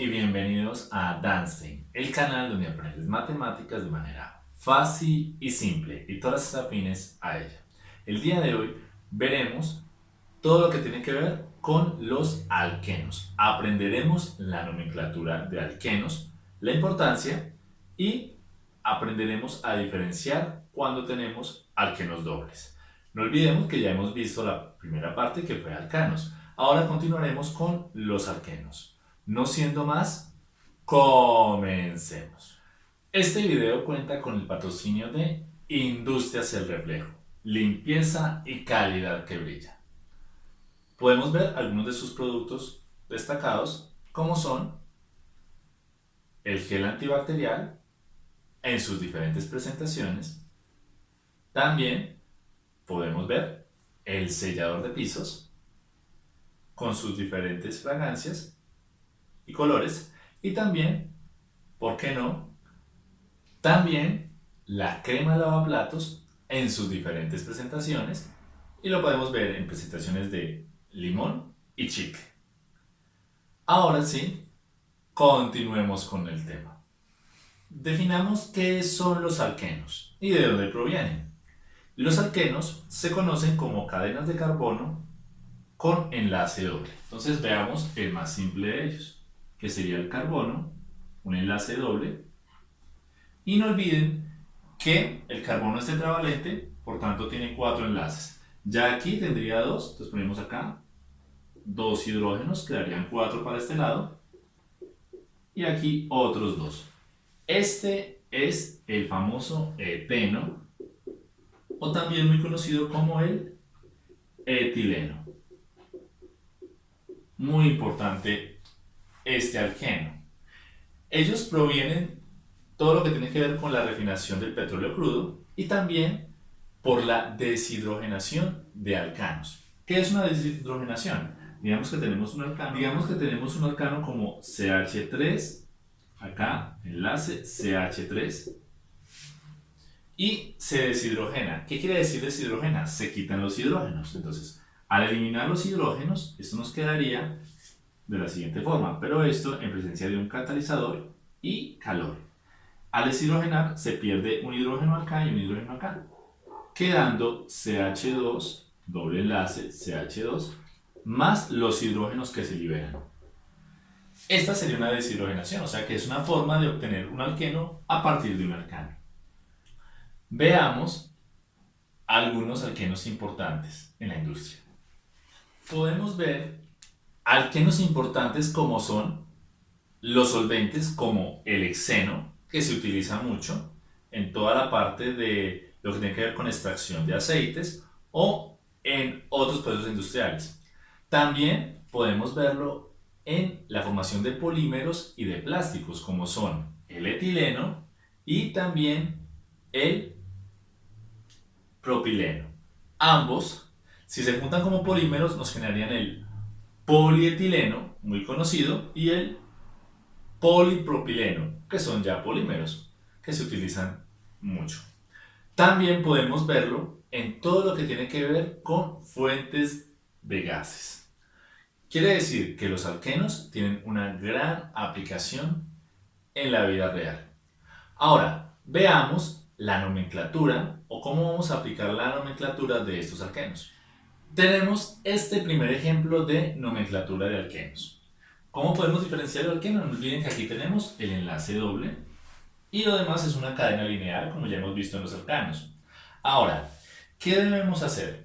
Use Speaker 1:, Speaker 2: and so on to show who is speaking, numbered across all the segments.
Speaker 1: Y bienvenidos a Danstein, el canal donde aprendes matemáticas de manera fácil y simple y todas las afines a ella. El día de hoy veremos todo lo que tiene que ver con los alquenos. Aprenderemos la nomenclatura de alquenos, la importancia y aprenderemos a diferenciar cuando tenemos alquenos dobles. No olvidemos que ya hemos visto la primera parte que fue alcanos. Ahora continuaremos con los alquenos. No siendo más, comencemos. Este video cuenta con el patrocinio de Industrias El Reflejo, limpieza y calidad que brilla. Podemos ver algunos de sus productos destacados, como son el gel antibacterial en sus diferentes presentaciones. También podemos ver el sellador de pisos con sus diferentes fragancias colores y también, ¿por qué no? También la crema lavaplatos en sus diferentes presentaciones y lo podemos ver en presentaciones de limón y chicle. Ahora sí, continuemos con el tema. Definamos qué son los alquenos y de dónde provienen. Los alquenos se conocen como cadenas de carbono con enlace doble. Entonces veamos el más simple de ellos, que sería el carbono, un enlace doble. Y no olviden que el carbono es tetravalente, por tanto tiene cuatro enlaces. Ya aquí tendría dos, entonces ponemos acá dos hidrógenos, quedarían cuatro para este lado. Y aquí otros dos. Este es el famoso eteno, o también muy conocido como el etileno. Muy importante este alqueno. Ellos provienen todo lo que tiene que ver con la refinación del petróleo crudo y también por la deshidrogenación de alcanos. ¿Qué es una deshidrogenación? Digamos que tenemos un alcano, digamos que tenemos un alcano como CH3, acá enlace CH3 y se deshidrogena. ¿Qué quiere decir deshidrogena? Se quitan los hidrógenos. Entonces, al eliminar los hidrógenos, esto nos quedaría de la siguiente forma, pero esto en presencia de un catalizador y calor. Al deshidrogenar se pierde un hidrógeno acá y un hidrógeno acá, quedando CH2, doble enlace CH2, más los hidrógenos que se liberan. Esta sería una deshidrogenación, o sea que es una forma de obtener un alqueno a partir de un alcano. Veamos algunos alquenos importantes en la industria. Podemos ver alquenos importantes como son los solventes como el hexeno, que se utiliza mucho en toda la parte de lo que tiene que ver con extracción de aceites o en otros procesos industriales. También podemos verlo en la formación de polímeros y de plásticos como son el etileno y también el propileno. Ambos, si se juntan como polímeros, nos generarían el polietileno, muy conocido, y el polipropileno, que son ya polímeros, que se utilizan mucho. También podemos verlo en todo lo que tiene que ver con fuentes de gases. Quiere decir que los alquenos tienen una gran aplicación en la vida real. Ahora, veamos la nomenclatura o cómo vamos a aplicar la nomenclatura de estos alquenos. Tenemos este primer ejemplo de nomenclatura de alquenos. ¿Cómo podemos diferenciar el alqueno? No olviden que aquí tenemos el enlace doble y lo demás es una cadena lineal como ya hemos visto en los alcanos. Ahora, ¿qué debemos hacer?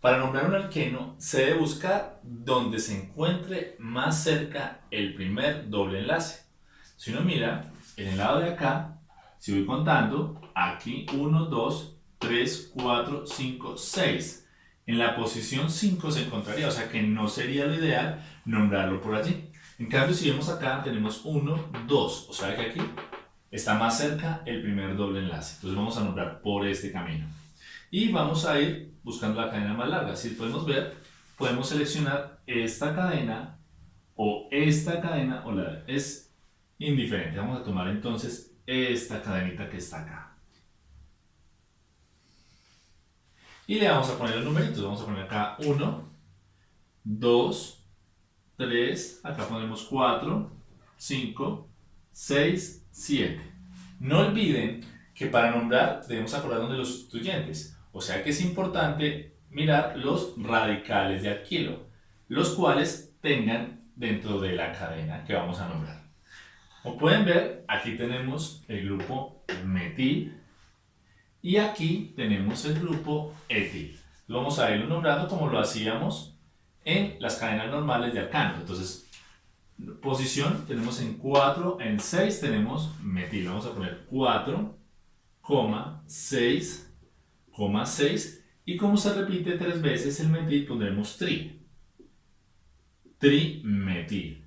Speaker 1: Para nombrar un alqueno se debe buscar donde se encuentre más cerca el primer doble enlace. Si uno mira, en el lado de acá, si voy contando, aquí 1, 2, 3, 4, 5, 6. En la posición 5 se encontraría, o sea que no sería lo ideal nombrarlo por allí. En cambio, si vemos acá, tenemos 1, 2, o sea que aquí está más cerca el primer doble enlace. Entonces vamos a nombrar por este camino. Y vamos a ir buscando la cadena más larga. Si podemos ver, podemos seleccionar esta cadena o esta cadena o la es indiferente. Vamos a tomar entonces esta cadenita que está acá. Y le vamos a poner los numeritos. Vamos a poner acá 1, 2, 3, acá ponemos 4, 5, 6, 7. No olviden que para nombrar debemos acordarnos de los sustituyentes, o sea que es importante mirar los radicales de alquilo, los cuales tengan dentro de la cadena que vamos a nombrar. Como pueden ver, aquí tenemos el grupo metil y aquí tenemos el grupo etil. Lo vamos a irlo nombrando como lo hacíamos en las cadenas normales de alcano. Entonces, posición tenemos en 4, en 6 tenemos metil. Vamos a poner 4, 6, 6 y como se repite tres veces el metil pondremos tri. Trimetil.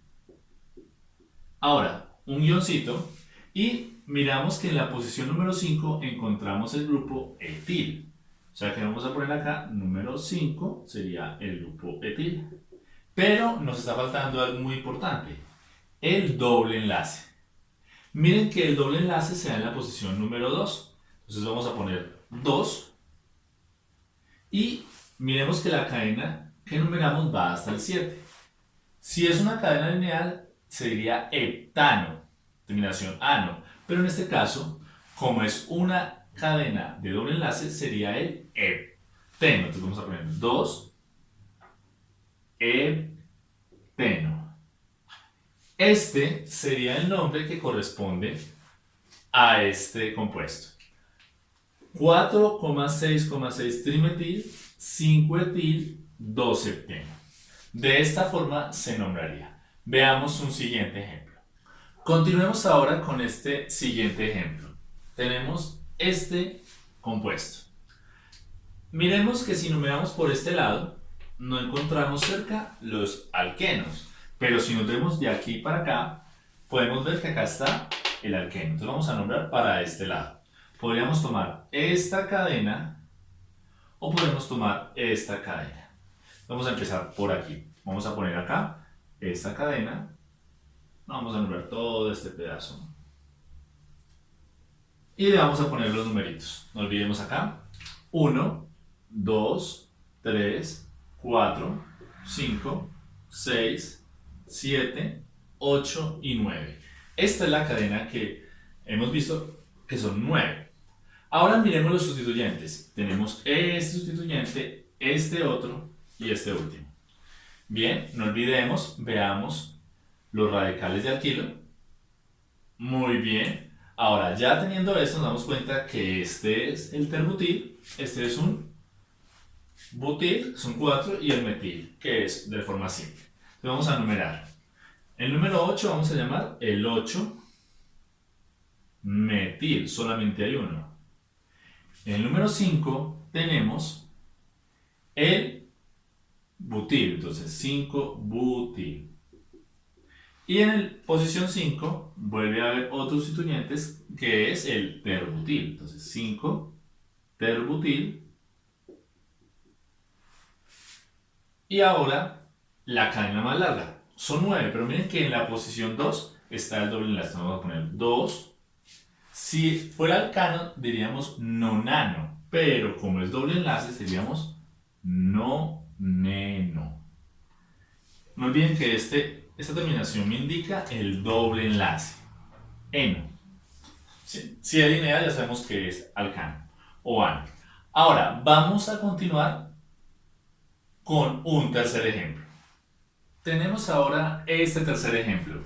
Speaker 1: Ahora, un guioncito y miramos que en la posición número 5 encontramos el grupo etil. O sea que vamos a poner acá, número 5 sería el grupo etil. Pero nos está faltando algo muy importante, el doble enlace. Miren que el doble enlace se da en la posición número 2. Entonces vamos a poner 2 y miremos que la cadena que numeramos va hasta el 7. Si es una cadena lineal sería heptano, terminación ano. Pero en este caso, como es una cadena de doble enlace sería el hepteno. Entonces vamos a poner 2 hepteno. Este sería el nombre que corresponde a este compuesto. 4,6,6 trimetil, 5 etil, 2 hepteno. De esta forma se nombraría. Veamos un siguiente ejemplo. Continuemos ahora con este siguiente ejemplo. Tenemos este compuesto. Miremos que si numeramos por este lado, no encontramos cerca los alquenos. Pero si nos vemos de aquí para acá, podemos ver que acá está el alqueno. Entonces vamos a nombrar para este lado. Podríamos tomar esta cadena o podemos tomar esta cadena. Vamos a empezar por aquí. Vamos a poner acá esta cadena. Vamos a nombrar todo este pedazo. Y le vamos a poner los numeritos. No olvidemos acá. 1, 2, 3, 4, 5, 6, 7, 8 y 9. Esta es la cadena que hemos visto que son 9. Ahora miremos los sustituyentes. Tenemos este sustituyente, este otro y este último. Bien, no olvidemos, veamos los radicales de alquilo. Muy bien. Ahora, ya teniendo esto, nos damos cuenta que este es el terbutil, este es un butil, son cuatro, y el metil, que es de forma simple. Entonces vamos a numerar. El número 8 vamos a llamar el 8 metil, solamente hay uno. El número 5 tenemos el butil, entonces 5 butil. Y en el posición 5 vuelve a haber otros sustituyentes que es el terbutil. Entonces 5 terbutil. Y ahora la cadena más larga. Son 9, pero miren que en la posición 2 está el doble enlace. Vamos a poner 2. Si fuera alcano diríamos nonano, pero como es doble enlace seríamos noneno. No olviden que este esta terminación me indica el doble enlace. Eno. Si, es lineal ya sabemos que es alcano o ano. Ahora, vamos a continuar con un tercer ejemplo. Tenemos ahora este tercer ejemplo.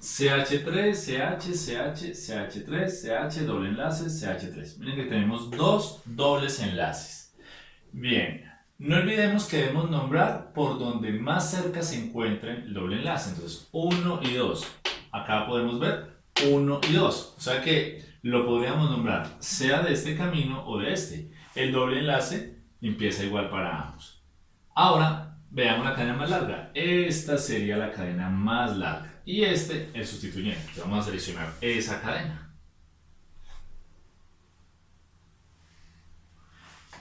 Speaker 1: CH3, CH, CH, CH3, CH, doble enlace, CH3. Miren que tenemos dos dobles enlaces. Bien, no olvidemos que debemos nombrar por donde más cerca se encuentren el doble enlace. Entonces, 1 y 2. Acá podemos ver 1 y 2. O sea que lo podríamos nombrar sea de este camino o de este. El doble enlace empieza igual para ambos. Ahora, veamos la cadena más larga. Esta sería la cadena más larga. Y este el sustituyente. Vamos a seleccionar esa cadena.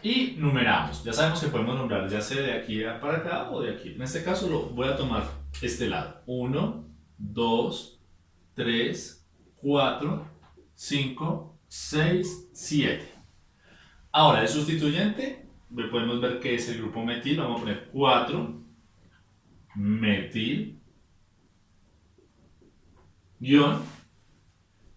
Speaker 1: Y numeramos. Ya sabemos que podemos nombrar ya sea de aquí para acá o de aquí. En este caso lo voy a tomar este lado. 1, 2, 3, 4, 5, 6, 7. Ahora el sustituyente, podemos ver que es el grupo metil, vamos a poner 4, metil guion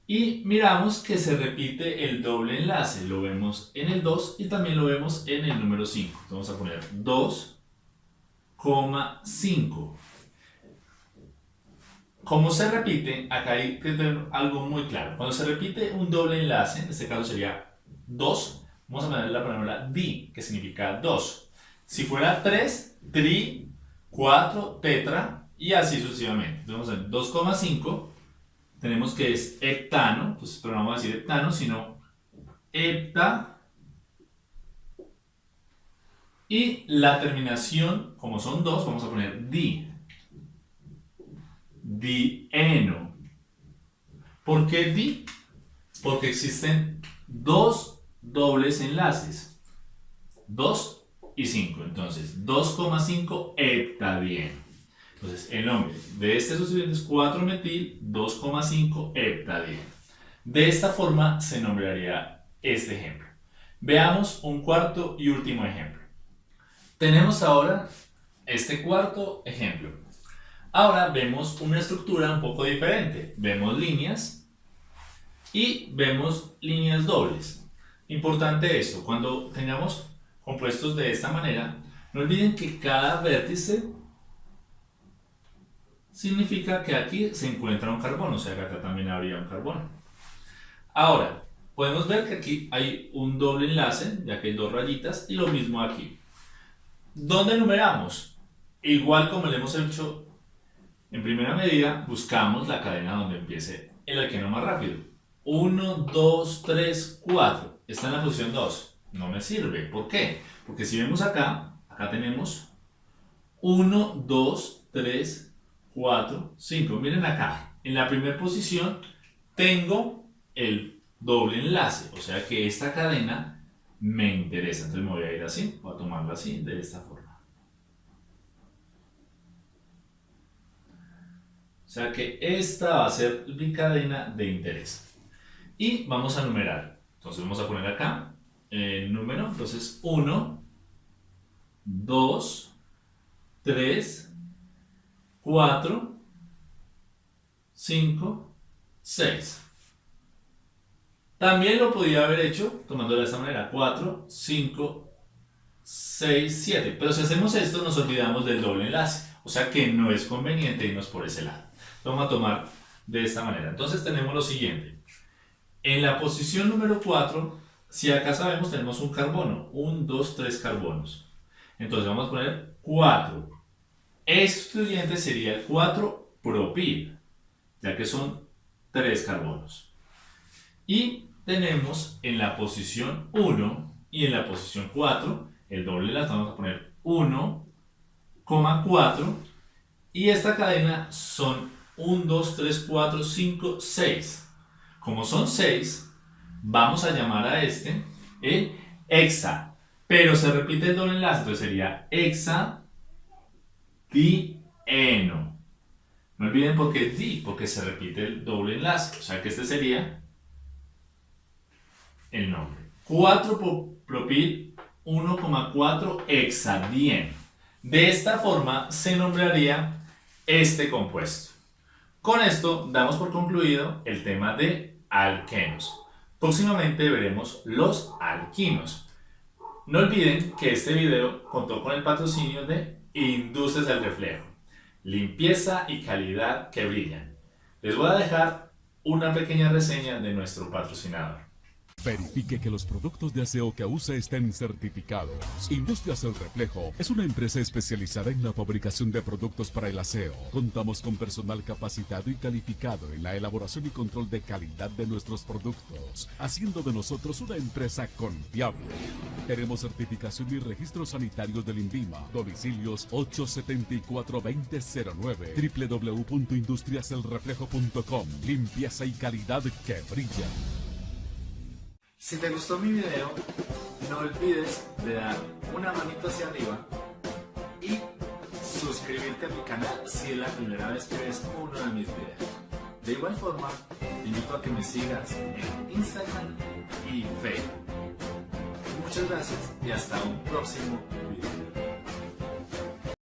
Speaker 1: y miramos que se repite el doble enlace, lo vemos en el 2 y también lo vemos en el número 5. Vamos a poner 2,5. Como se repite, acá hay que tener algo muy claro. Cuando se repite un doble enlace, en este caso sería 2, vamos a poner la palabra di, que significa 2. Si fuera 3, tri, 4, tetra y así sucesivamente. Vamos a 2,5 tenemos que es heptano, pues pero no vamos a decir heptano, sino hepta. Y la terminación, como son dos, vamos a poner di. Dieno. ¿Por qué di? Porque existen dos dobles enlaces. 2 y 5. Entonces, 2,5 heptadieno. Entonces, el nombre de este sustituyente es 4-metil 2,5 heptadieno. De esta forma se nombraría este ejemplo. Veamos un cuarto y último ejemplo. Tenemos ahora este cuarto ejemplo. Ahora vemos una estructura un poco diferente. Vemos líneas y vemos líneas dobles. Importante esto, cuando tengamos compuestos de esta manera, no olviden que cada vértice significa que aquí se encuentra un carbono, o sea que acá también habría un carbono. Ahora, podemos ver que aquí hay un doble enlace, ya que hay dos rayitas, y lo mismo aquí. ¿Dónde numeramos? Igual como le hemos hecho en primera medida, buscamos la cadena donde empiece el alqueno más rápido. 1, 2, 3, 4. Está en la posición 2. No me sirve. ¿Por qué? Porque si vemos acá, acá tenemos 1, 2, 3, 4, 5. Miren acá, en la primera posición tengo el doble enlace, o sea que esta cadena me interesa. Entonces me voy a ir así, voy a tomarla así, de esta forma. O sea que esta va a ser mi cadena de interés. Y vamos a numerar. Entonces vamos a poner acá el número. Entonces 1, 2, 3, 4, 5, 6. También lo podía haber hecho tomándolo de esta manera. 4, 5, 6, 7. Pero si hacemos esto nos olvidamos del doble enlace. O sea que no es conveniente irnos por ese lado. Vamos a tomar de esta manera. Entonces tenemos lo siguiente. En la posición número 4, si acá sabemos tenemos un carbono. 1, 2, 3 carbonos. Entonces vamos a poner 4 estudiante sería el 4-propil, ya que son 3 carbonos. Y tenemos en la posición 1 y en la posición 4, el doble las vamos a poner 1,4 y esta cadena son 1, 2, 3, 4, 5, 6. Como son 6, vamos a llamar a este el hexa, pero se repite el doble enlace, entonces sería hexa dieno. No olviden por qué di, porque se repite el doble enlace. O sea que este sería el nombre. 4-propil 1,4 hexadien. De esta forma se nombraría este compuesto. Con esto damos por concluido el tema de alquenos. Próximamente veremos los alquinos. No olviden que este video contó con el patrocinio de Industrias del reflejo. Limpieza y calidad que brillan. Les voy a dejar una pequeña reseña de nuestro patrocinador.
Speaker 2: Verifique que los productos de aseo que usa estén certificados. Industrias El Reflejo es una empresa especializada en la fabricación de productos para el aseo. Contamos con personal capacitado y calificado en la elaboración y control de calidad de nuestros productos, haciendo de nosotros una empresa confiable. Tenemos certificación y registros sanitarios del INVIMA. Domicilios 874-2009 www.industriaselreflejo.com Limpieza y calidad que brilla.
Speaker 1: Si te gustó mi video, no olvides de dar una manito hacia arriba y suscribirte a mi canal si es la primera vez que ves uno de mis videos. De igual forma, te invito a que me sigas en Instagram y Facebook. Muchas gracias y hasta un próximo video.